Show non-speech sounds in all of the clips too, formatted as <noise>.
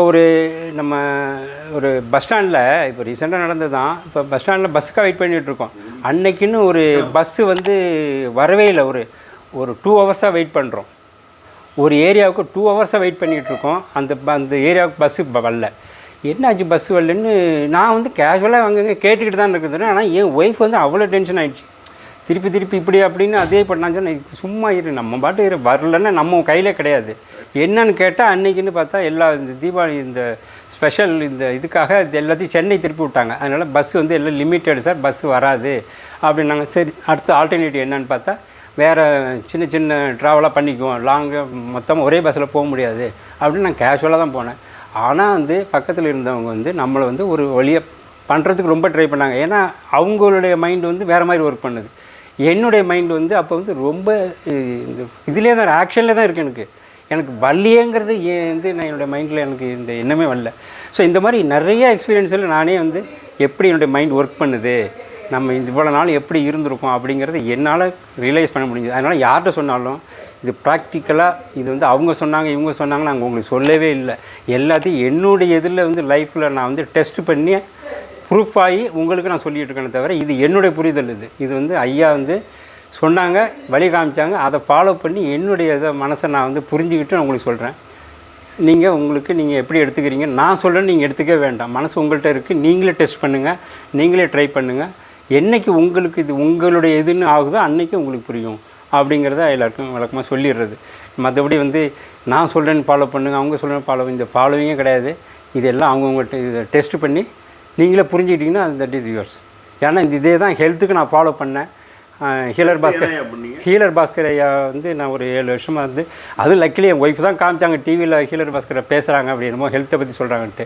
இப்போ ஒரு நம்ம ஒரு பஸ் ஸ்டாண்டில் இப்போ ரீசெண்டாக நடந்தது தான் இப்போ பஸ் ஸ்டாண்டில் பஸ்ஸுக்காக வெயிட் பண்ணிகிட்ருக்கோம் அன்னைக்குன்னு ஒரு பஸ்ஸு வந்து வரவே இல்லை. ஒரு ஒரு டூ ஹவர்ஸாக வெயிட் பண்ணுறோம் ஒரு ஏரியாவுக்கு டூ ஹவர்ஸாக வெயிட் பண்ணிகிட்ருக்கோம் அந்த ப- அந்த ஏரியாவுக்கு பஸ்ஸு வரல. என்னாச்சு பஸ் வரலன்னு நான் வந்து கேஷுவலாக அங்கங்கே கேட்டுக்கிட்டு தான் இருக்குது ஆனால் என் ஒய்ஃப் வந்து அவ்வளோ டென்ஷன் ஆகிடுச்சு திருப்பி திருப்பி இப்படி அப்படின்னு அதே பண்ணான்னு சொன்னேன் சும்மா இரு. நம்ம பாட்டு இரு. வரலன்னா நம்ம கையில் கிடையாது. என்னன்னு கேட்டால் அன்றைக்கின்னு பார்த்தா எல்லா இந்த தீபாவளி இந்த ஸ்பெஷல் இந்த இதுக்காக இது எல்லாத்தையும் சென்னை திருப்பி விட்டாங்க. அதனால் பஸ் வந்து எல்லாம் லிமிட்டட் சார் பஸ் வராது. அப்படின்னாங்க. சரி அடுத்த ஆல்டர்னேட்டிவ் என்னன்னு பார்த்தா வேறு சின்ன சின்ன ட்ராவலாக பண்ணிக்குவோம். லாங்காக மொத்தமாக ஒரே பஸ்ஸில் போக முடியாது. அப்படின்னு நான் கேஷுவலாக தான் போனேன். ஆனால் வந்து பக்கத்தில் இருந்தவங்க வந்து நம்மளை வந்து ஒரு வழியை பண்ணுறதுக்கு ரொம்ப ட்ரை பண்ணாங்க. ஏன்னா அவங்களுடைய மைண்டு வந்து வேறு மாதிரி ஒர்க் பண்ணுது. என்னுடைய மைண்டு வந்து அப்போ வந்து ரொம்ப இந்த இதிலே தான் ஆக்ஷனில் தான் இருக்குது எனக்கு. எனக்கு வள்ளியங்கிறது ஏன் வந்து நான் என்னுடைய மைண்டில் எனக்கு இந்த எண்ணமே வரல. ஸோ இந்த மாதிரி நிறைய எக்ஸ்பீரியன்ஸில் நானே வந்து எப்படி என்னுடைய மைண்ட் ஒர்க் பண்ணுது? நம்ம இவ்வளோ நாள் எப்படி இருந்திருக்கோம் அப்படிங்கிறத என்னால் ரியலைஸ் பண்ண முடிஞ்சது. அதனால் யார்கிட்ட சொன்னாலும் இது ப்ராக்டிக்கலாக இது வந்து அவங்க சொன்னாங்க இவங்க சொன்னாங்க நாங்கள் உங்களுக்கு சொல்லவே இல்லை. எல்லாத்தையும் என்னுடைய இதில் வந்து லைஃப்பில் நான் வந்து டெஸ்ட் பண்ணி ப்ரூஃப் ஆகி உங்களுக்கு நான் சொல்லிகிட்டு இருக்கேனே தவிர இது என்னுடைய புரிதல் இது. இது வந்து ஐயா வந்து சொன்னாங்க வழி காமிச்சாங்க. அதை ஃபாலோ பண்ணி என்னுடைய இதை மனசை நான் வந்து புரிஞ்சுக்கிட்டு நான் உங்களுக்கு சொல்கிறேன் நீங்கள் உங்களுக்கு நீங்கள் எப்படி எடுத்துக்கிறீங்க? நான் சொல்கிறேன் நீங்கள் எடுத்துக்க வேண்டாம். மனசு உங்கள்கிட்ட இருக்குது நீங்களே டெஸ்ட் பண்ணுங்கள் நீங்களே ட்ரை பண்ணுங்கள் என்னைக்கு உங்களுக்கு இது உங்களுடைய இதுன்னு ஆகுதோ அன்றைக்கி உங்களுக்கு புரியும். அப்படிங்கிறத எல்லாருக்கும் வழக்கமாக சொல்லிடுறது. மற்றபடி வந்து நான் சொல்கிறேன்னு ஃபாலோ பண்ணுங்க. அவங்க சொல்கிறேன்னு ஃபாலோ இந்த ஃபாலோவிங்கே கிடையாது. இதெல்லாம் அவங்கவுங்கள்ட்ட இதை டெஸ்ட் பண்ணி நீங்களே புரிஞ்சுக்கிட்டிங்கன்னா அது தட் இஸ் யூர்ஸ் ஏன்னா இந்த இதே தான் ஹெல்த்துக்கு நான் ஃபாலோ பண்ணேன். ஹீலர் பாஸ்கர். ஹீலர் பாஸ்கர் ஐயா வந்து நான் ஒரு ஏழு வருஷமாக வந்து அதுவும் லக்கிலி என் ஒய்ஃப் தான் காமிச்சாங்க டிவியில் ஹீலர் பாஸ்கரை பேசுகிறாங்க அப்படின்னமோ ஹெல்த்தை பற்றி சொல்கிறாங்கன்ட்டு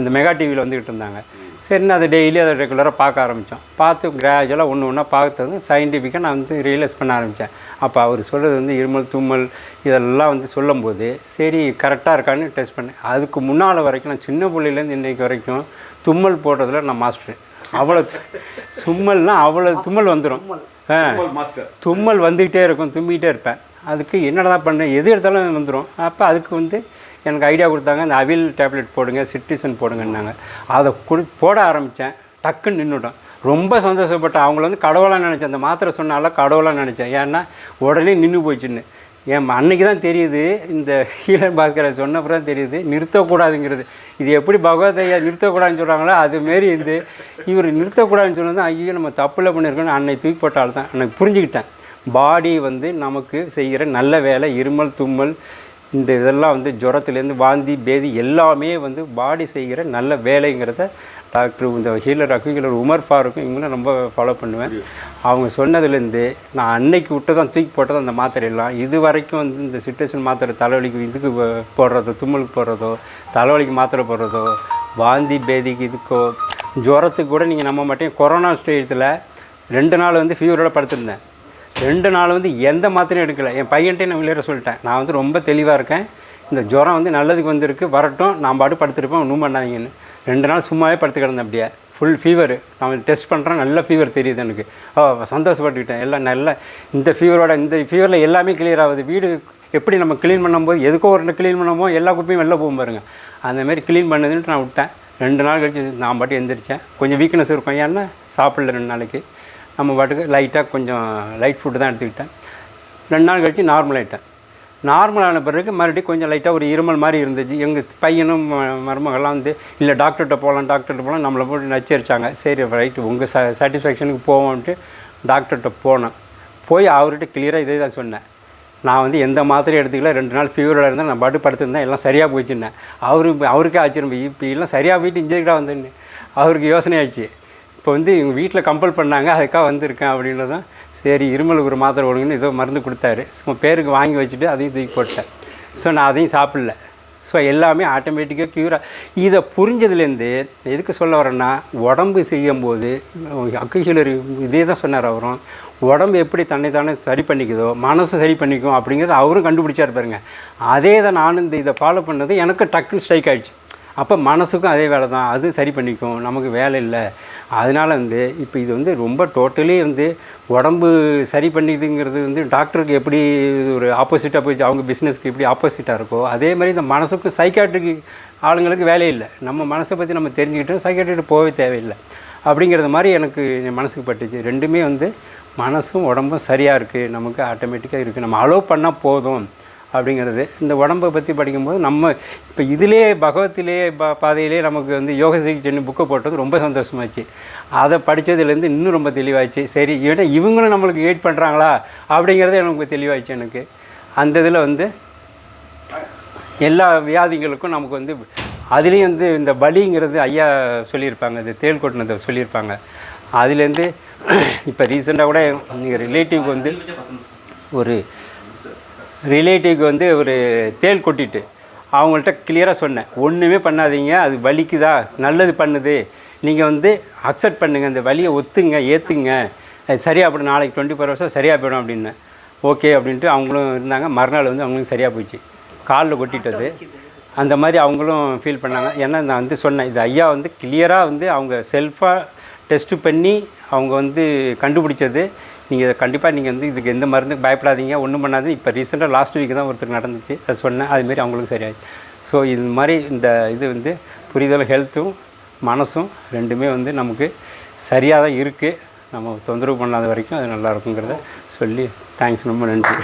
இந்த மெகா டிவியில் வந்துக்கிட்டு இருந்தாங்க. சரி நான் அதை டெய்லி அதை ரெகுலராக பார்க்க ஆரம்பித்தோம் பார்த்து கிராஜுவலாக ஒன்று ஒன்றா பார்த்தது சயின்டிஃபிக்காக நான் வந்து ரியலைஸ் பண்ண ஆரம்பித்தேன் அப்போ அவர் சொல்கிறது வந்து இருமல் தும்மல் இதெல்லாம் வந்து சொல்லும்போது சரி கரெக்டாக இருக்கான்னு டெஸ்ட் பண்ணேன். அதுக்கு முன்னால் வரைக்கும் நான் சின்ன பிள்ளையிலேருந்து இன்றைக்கு வரைக்கும் தும்மல் போடுறதுல நான் மாஸ்டர் அவ்வளோ தும்மல்னால் அவ்வளோ தும்மல் வந்துடும் தும்மல் வந்துக்கிட்டே இருக்கும் தும்பிக்கிட்டே இருப்பேன். அதுக்கு என்னடா பண்ணேன் எது எடுத்தாலும் வந்துடும் அப்போ அதுக்கு வந்து எனக்கு ஐடியா கொடுத்தாங்க இந்த அவில் டேப்லெட் போடுங்க சிட்ரிசன் போடுங்கன்னாங்க. அதை கொடு போட ஆரம்பித்தேன் டக்குன்னு நின்றுட்டோம் ரொம்ப சந்தோஷப்பட்டேன். அவங்கள வந்து கடவுளாக நினச்சேன். அந்த மாத்திரை சொன்னால கடவுளாக நினச்சேன். ஏன்னா உடனே நின்று போச்சுன்னு என் அன்னைக்கு தான் தெரியுது இந்த <laughs> ஹீலர் பாஸ்கரை சொன்னப்பறம் தான் தெரியுது நிறுத்தக்கூடாதுங்கிறது. இது எப்படி பகவதையா நிறுத்தக்கூடாதுன்னு சொல்கிறாங்களோ அதுமாரி இந்த இவர் நிறுத்தக்கூடாதுன்னு சொன்னது ஐயோ நம்ம தப்பில் பண்ணியிருக்கோன்னு அன்னை தூக்கி போட்டால் தான். எனக்கு புரிஞ்சுக்கிட்டேன். பாடி வந்து நமக்கு செய்கிற நல்ல வேலை இருமல் தும்மல் இந்த இதெல்லாம் வந்து ஜுரத்துலேருந்து வாந்தி பேதி எல்லாமே வந்து பாடி செய்கிற நல்ல வேலைங்கிறத டாக்டர் இந்த ஹீலர் அக்குஹீலர் உமர் ஃபாருக்கும் இவங்களும் ரொம்ப ஃபாலோ பண்ணுவேன். அவங்க சொன்னதுலேருந்து நான் அன்னைக்கு விட்டு தான் தூக்கி போட்டது அந்த மாத்திரையெல்லாம் இது வரைக்கும் வந்து இந்த சிட்ரேஷன் மாத்திரை தலைவலிக்கு இதுக்கு போடுறதோ தும்மலுக்கு போடுறதோ தலைவலிக்கு மாத்திரை போடுறதோ வாந்தி பேதிக்கு இதுக்கோ ஜுரத்துக்கு கூட நீங்கள் நம்ப மாட்டேன் கொரோனா ஸ்டேஜத்தில் ரெண்டு நாள் வந்து ஃபீவரோட படுத்திருந்தேன். ரெண்டு நாள் வந்து எந்த மாத்திரையும் எடுக்கலை. என் பையன்ட்டே நான் விளையாட சொல்லிட்டேன். நான் வந்து ரொம்ப தெளிவாக இருக்கேன். இந்த ஜுரம் வந்து நல்லதுக்கு வந்திருக்கு. வரட்டும். நான் பாட்டு படுத்திருப்பேன். ஒன்றும் பண்ணாதீங்கன்னு. ரெண்டு நாள் சும்மாவே படுத்து கிடந்தேன் அப்படியே. ஃபுல் ஃபீவர் நான் டெஸ்ட் பண்ணுறேன் நல்ல ஃபீவர் தெரியுது எனக்கு. ஓ சந்தோஷப்பட்டுக்கிட்டேன். எல்லாம் நல்ல இந்த ஃபீவரோட இந்த ஃபீவரில் எல்லாமே கிளியர் ஆகுது. வீடு எப்படி நம்ம க்ளீன் பண்ணும்போது எதுக்கோ ஒரு ரெண்டு க்ளீன் பண்ணமோ எல்லா குப்பையும் வெளில போகும் பாருங்க. அந்தமாரி க்ளீன் பண்ணுதுன்ட்டு நான் விட்டேன். ரெண்டு நாள் கழிச்சு நான் பாட்டு எந்திரிச்சேன். கொஞ்சம் வீக்னஸ் இருக்கும். ஏன்னா சாப்பிடல ரெண்டு நாளைக்கு. நம்ம பாட்டுக்கு லைட்டாக கொஞ்சம் லைட் ஃபுட்டு தான் எடுத்துக்கிட்டேன். ரெண்டு நாள் கழித்து நார்மல் ஆகிட்டேன் நார்மலான பிறகு மறுபடியும் கொஞ்சம் லைட்டாக ஒரு இருமல் மாதிரி இருந்துச்சு. எங்கள் பையனும் ம- மருமகள்லாம் வந்து இல்லை டாக்டர்கிட்ட போகலாம் டாக்டர்கிட்ட போகலாம் நம்மளை போட்டு நச்சரித்தாங்க சரி ரைட்டு உங்கள் ச சாட்டிஸ்ஃபேக்ஷனுக்கு போவோம்ட்டு டாக்டர்கிட்ட போனேன். போய் அவர்கிட்ட கிளியராக இதே தான் சொன்னேன். நான் வந்து எந்த மாத்திரையும் எடுத்துக்கல. ரெண்டு நாள் ஃபீவரோட இருந்தேன் நான் பாட்டு படுத்திருந்தேன். எல்லாம் சரியாக போச்சுன்னேன் அவரு அவருக்கே ஆச்சரியம். இப்போ எல்லாம் சரியாக போயிட்டு இன்ஜெக்டாக வந்தேன்னு. அவருக்கு யோசனை ஆச்சு. இப்போ வந்து எங்கள் வீட்டில் கம்பல் பண்ணாங்க. அதுக்காக வந்திருக்கேன் அப்படின்றதான் சரி இருமலுக்கு ஒரு மாத்திரை கொடுங்கன்னு ஏதோ மருந்து கொடுத்தாரு. சும்மா பேருக்கு வாங்கி வச்சுட்டு அதையும் தூக்கி போட்டேன் ஸோ நான் அதையும் சாப்பிடல. ஸோ எல்லாமே ஆட்டோமேட்டிக்காக க்யூராக இதை புரிஞ்சதுலேருந்து எதுக்கு சொல்ல வரேன்னா உடம்பு செய்யும்போது அக்குஷிலர் இதே தான் சொன்னார் அவரும் உடம்பு எப்படி தன்னை தானே சரி பண்ணிக்குதோ மனசு சரி பண்ணிக்கும் அப்படிங்கிறத அவரும் கண்டுபிடிச்சார் பாருங்கள் அதே தான் நானும் இந்த இதை ஃபாலோ பண்ணது எனக்கு டக்குன்னு ஸ்ட்ரைக் ஆகிடுச்சு அப்போ மனசுக்கும் அதே வேலை தான் அது சரி பண்ணிக்கும். நமக்கு வேலை இல்லை. அதனால் வந்து இப்போ இது வந்து ரொம்ப டோட்டலி வந்து உடம்பு சரி பண்ணிக்குதுங்கிறது வந்து டாக்டருக்கு எப்படி ஒரு ஆப்போசிட்டாக போய் அவங்க பிஸ்னஸ்க்கு எப்படி ஆப்போசிட்டாக இருக்கோ அதே மாதிரி இந்த மனசுக்கும் சைக்காட்ரிக்கு ஆளுங்களுக்கு வேலையே இல்லை. நம்ம மனசை பற்றி நம்ம தெரிஞ்சுக்கிட்டு சைக்காட்ரிக்கிட்ட போகவே தேவையில்லை. அப்படிங்கிறது மாதிரி எனக்கு மனசுக்கு பட்டுச்சு. ரெண்டுமே வந்து மனசும் உடம்பும் சரியாக இருக்குது நமக்கு ஆட்டோமேட்டிக்காக இருக்குது நம்ம அலோவ் பண்ணால் போதும். அப்படிங்கிறது. இந்த உடம்பை பற்றி படிக்கும்போது நம்ம இப்போ இதிலே பகவத்திலே பா பாதையிலே நமக்கு வந்து யோக சிகிச்சைன்னு புக்கை போட்டது ரொம்ப சந்தோஷமாச்சு. அதை படித்ததுலேருந்து இன்னும் ரொம்ப தெளிவாச்சு. சரி ஏன்னா இவங்களும் நம்மளுக்கு எயிட் பண்ணுறாங்களா அப்படிங்கிறது எனக்கு தெளிவாச்சு எனக்கு. அந்த இதில் வந்து எல்லா வியாதிகளுக்கும் நமக்கு வந்து அதுலேயும் வந்து இந்த பலிங்கிறது ஐயா சொல்லியிருப்பாங்க இந்த தேள் கொட்டினதை சொல்லியிருப்பாங்க. அதுலேருந்து இப்போ ரீசெண்டாக கூட எங்கள் ரிலேட்டிவ்க்கு வந்து ஒரு ரிலேட்டிவ்க்கு வந்து ஒரு தேள் கொட்டிட்டு அவங்கள்ட்ட கிளியராக சொன்னேன். ஒன்றுமே பண்ணாதீங்க அது வலிக்குதா? நல்லது பண்ணுது. நீங்கள் வந்து அக்செப்ட் பண்ணுங்கள் அந்த வலியை ஒத்துங்க ஏற்றுங்க அது சரியாக போய்டும் நாளைக்கு டுவெண்ட்டி ஃபோர் ஹவர்ஸாக சரியாக போயிடும் அப்படின்னேன் ஓகே அப்படின்ட்டு அவங்களும் இருந்தாங்க. மறுநாள் வந்து அவங்களும் சரியாக போயிடுச்சு. காலில் கொட்டிட்டது அந்த மாதிரி அவங்களும் ஃபீல் பண்ணாங்க. ஏன்னா நான் வந்து சொன்னேன் இது ஐயா வந்து கிளியராக வந்து அவங்க செல்ஃபாக டெஸ்ட்டு பண்ணி அவங்க வந்து கண்டுபிடிச்சது. நீங்கள் இதை கண்டிப்பாக நீங்கள் வந்து இதுக்கு எந்த மருந்துக்கு பயப்படாதீங்க. ஒன்றும் பண்ணாது இப்போ ரீசெண்டாக லாஸ்ட் வீக் தான் ஒருத்தருக்கு நடந்துச்சு. அது சொன்னேன். அதுமாரி அவங்களுக்கும் சரியாயிடுச்சு. ஸோ இது மாதிரி இந்த இது வந்து புரிதல் ஹெல்த்தும் மனசும் ரெண்டுமே வந்து நமக்கு சரியாக தான் இருக்குது நம்ம தொந்தரவு பண்ணாத வரைக்கும் அது நல்லா இருக்குங்கிறத சொல்லி தேங்க்ஸ் ரொம்ப நன்றி.